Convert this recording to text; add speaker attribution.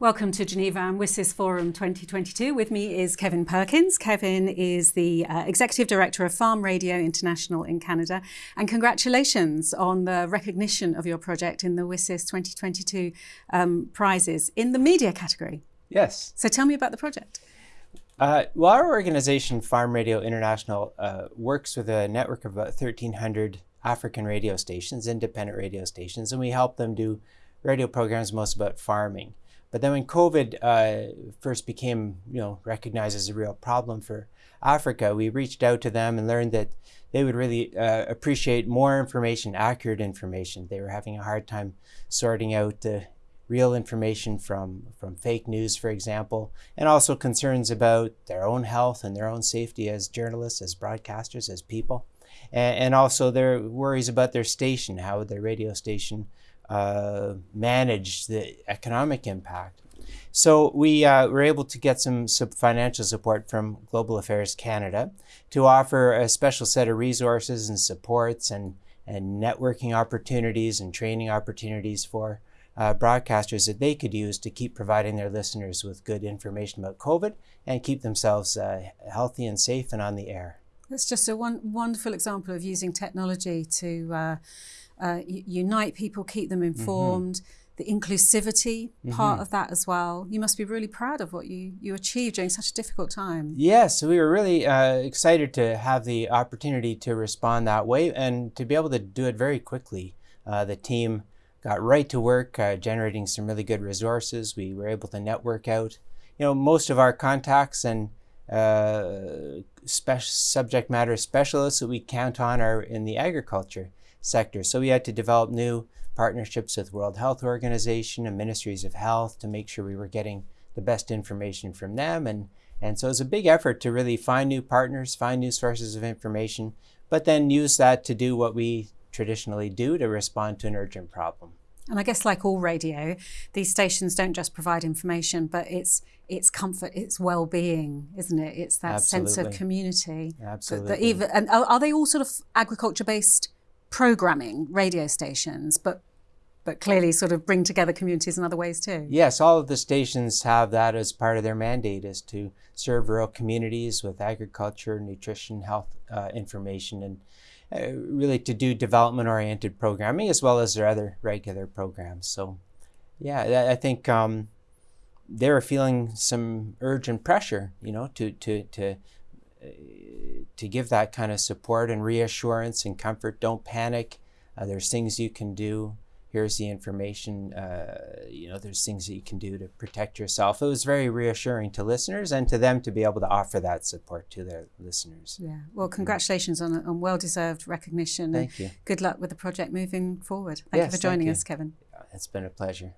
Speaker 1: Welcome to Geneva and WSIS Forum 2022. With me is Kevin Perkins. Kevin is the uh, Executive Director of Farm Radio International in Canada. And congratulations on the recognition of your project in the WSIS 2022 um, prizes in the media category.
Speaker 2: Yes.
Speaker 1: So tell me about the project.
Speaker 2: Uh, well, our organization, Farm Radio International, uh, works with a network of about 1,300 African radio stations, independent radio stations, and we help them do radio programs most about farming. But then when COVID uh, first became, you know, recognized as a real problem for Africa, we reached out to them and learned that they would really uh, appreciate more information, accurate information. They were having a hard time sorting out the real information from, from fake news, for example, and also concerns about their own health and their own safety as journalists, as broadcasters, as people. And, and also their worries about their station, how their radio station uh, manage the economic impact. So we uh, were able to get some, financial support from Global Affairs Canada to offer a special set of resources and supports and, and networking opportunities and training opportunities for uh, broadcasters that they could use to keep providing their listeners with good information about COVID and keep themselves uh, healthy and safe and on the air.
Speaker 1: That's just a one, wonderful example of using technology to uh, uh, unite people, keep them mm-hmm. informed. Mm -hmm. The inclusivity mm -hmm. part of that as well. You must be really proud of what you, you achieved during such a difficult time.
Speaker 2: Yes, we were really uh, excited to have the opportunity to respond that way and to be able to do it very quickly. Uh, the team got right to work uh, generating some really good resources. We were able to network out. You know, most of our contacts and uh, subject matter specialists that we count on are in the agriculture sector. So we had to develop new partnerships with World Health Organization and ministries of health to make sure we were getting the best information from them. And, and so it was a big effort to really find new partners, find new sources of information, but then use that to do what we traditionally do to respond to an urgent problem.
Speaker 1: And I guess like all radio, these stations don't just provide information, but it's it's comfort, it's well-being, isn't it? It's that Absolutely. sense of community.
Speaker 2: Absolutely.
Speaker 1: That, that even and are they all sort of agriculture-based programming radio stations, but but clearly sort of bring together communities in other ways too.
Speaker 2: Yes, all of the stations have that as part of their mandate is to serve rural communities with agriculture, nutrition, health uh, information, and uh, really to do development-oriented programming as well as their other regular programs. So yeah, I think um, they were feeling some urge and pressure, you know, to, to, to to give that kind of support and reassurance and comfort. Don't panic. Uh, there's things you can do. Here's the information. Uh, you know, there's things that you can do to protect yourself. It was very reassuring to listeners and to them to be able to offer that support to their listeners.
Speaker 1: Yeah. Well, congratulations on, on well-deserved recognition.
Speaker 2: Thank you.
Speaker 1: Good luck with the project moving forward. Thank yes, you for joining us, Kevin.
Speaker 2: It's been a pleasure.